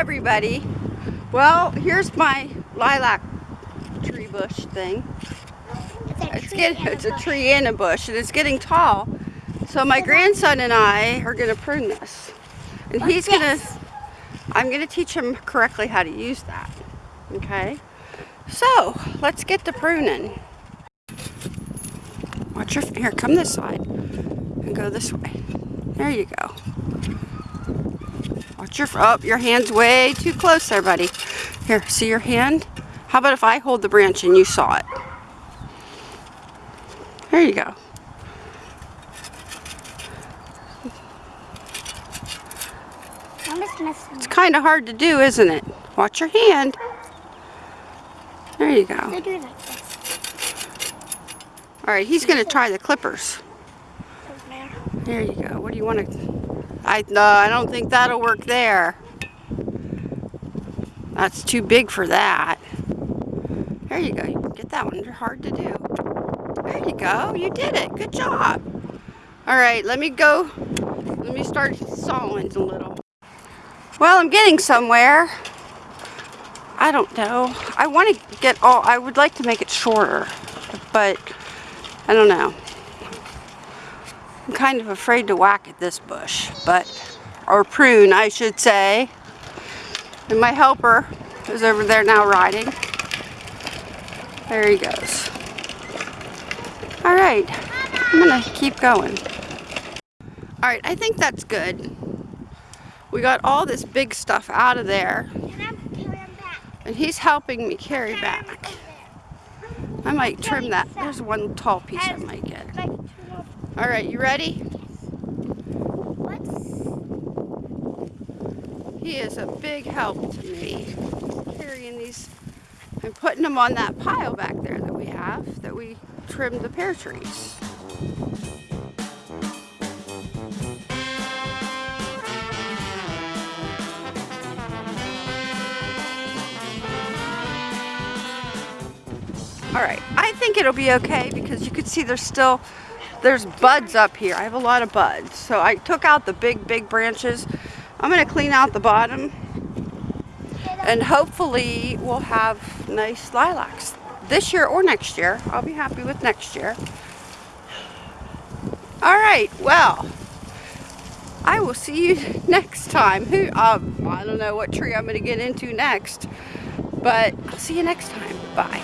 everybody. Well, here's my lilac tree bush thing. It's a It's tree getting and a it's a bush. tree and a bush and it's getting tall. So my grandson and I are gonna prune this. And he's gonna this. I'm gonna teach him correctly how to use that. Okay? So let's get to pruning. Watch your here, come this side and go this way. There you go. Watch your oh, your hand's way too close there, buddy. Here, see your hand? How about if I hold the branch and you saw it? There you go. I'm just missing. It's kind of hard to do, isn't it? Watch your hand. There you go. They do like this. All right, he's going to try the clippers. There you go. What do you want to... I, no, I don't think that'll work there. That's too big for that. There you go. You get that one. Hard to do. There you go. You did it. Good job. All right, let me go. Let me start sawing a little. Well, I'm getting somewhere. I don't know. I want to get all, I would like to make it shorter, but I don't know. I'm kind of afraid to whack at this bush, but, or prune, I should say. And my helper is over there now riding. There he goes. All right, I'm gonna keep going. All right, I think that's good. We got all this big stuff out of there, And I'm back. and he's helping me carry back. I might trim that. There's one tall piece I might get. Like, two more- All right, you ready? What's He is a big help to me carrying these and putting them on that pile back there that we have that we trimmed the pear trees. All right, I think it'll be okay because you can see there's still, there's buds up here. I have a lot of buds. So I took out the big, big branches. I'm gonna clean out the bottom and hopefully we'll have nice lilacs this year or next year. I'll be happy with next year. All right, well, I will see you next time. Who, um, I don't know what tree I'm gonna get into next, but I'll see you next time. Bye.